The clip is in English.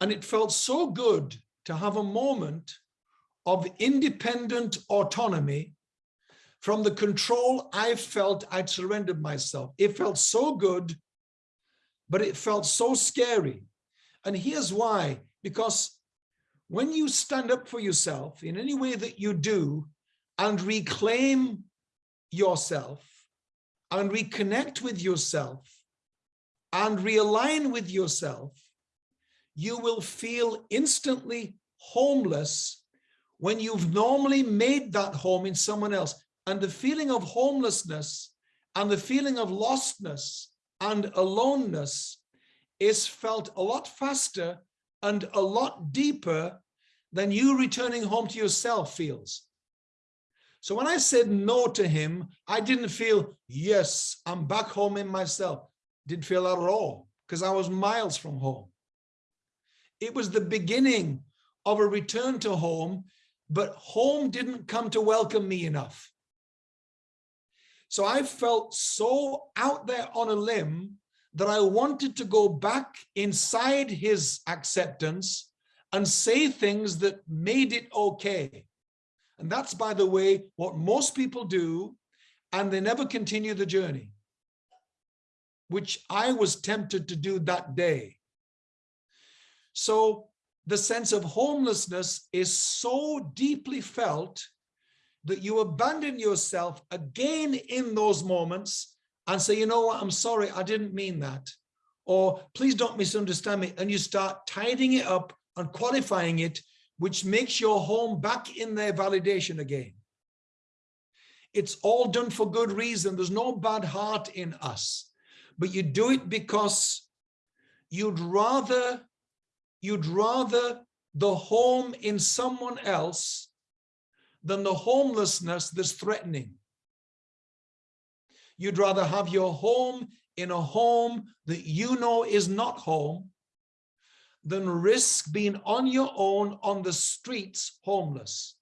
And it felt so good to have a moment of independent autonomy from the control I felt I'd surrendered myself. It felt so good, but it felt so scary. And here's why, because when you stand up for yourself in any way that you do and reclaim yourself and reconnect with yourself and realign with yourself, you will feel instantly homeless when you've normally made that home in someone else. And the feeling of homelessness and the feeling of lostness and aloneness is felt a lot faster and a lot deeper than you returning home to yourself feels. So when I said no to him, I didn't feel, yes, I'm back home in myself. Didn't feel that at all because I was miles from home. It was the beginning of a return to home, but home didn't come to welcome me enough. So I felt so out there on a limb that I wanted to go back inside his acceptance and say things that made it okay. And that's, by the way, what most people do, and they never continue the journey, which I was tempted to do that day. So the sense of homelessness is so deeply felt that you abandon yourself again in those moments and say, you know what, I'm sorry, I didn't mean that. Or please don't misunderstand me. And you start tidying it up and qualifying it, which makes your home back in their validation again. It's all done for good reason. There's no bad heart in us, but you do it because you'd rather, you'd rather the home in someone else than the homelessness that's threatening. You'd rather have your home in a home that you know is not home than risk being on your own on the streets homeless.